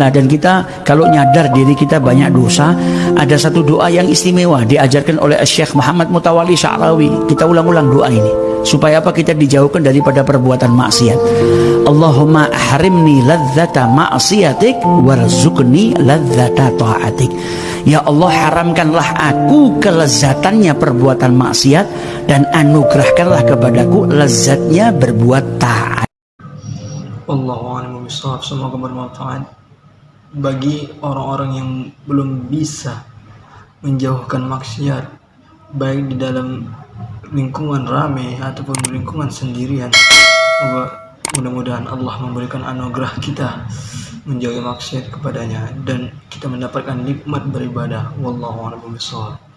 Nah, dan kita kalau nyadar diri kita banyak dosa, ada satu doa yang istimewa diajarkan oleh Syekh Muhammad Mutawali Sya'rawi. Kita ulang-ulang doa ini supaya apa kita dijauhkan daripada perbuatan maksiat. Allahumma harimni ladzata ma'siyatik warzuqni ladzata ta'atik. Ya Allah haramkanlah aku kelezatannya perbuatan maksiat dan anugerahkanlah kepadaku lezatnya berbuat taat. Allahu a'lam bishawab. Semoga bermanfaat bagi orang-orang yang belum bisa menjauhkan maksiat baik di dalam lingkungan ramai ataupun lingkungan sendirian mudah-mudahan Allah memberikan anugerah kita menjauhi maksiat kepadanya dan kita mendapatkan nikmat beribadah. Wallahu a'lam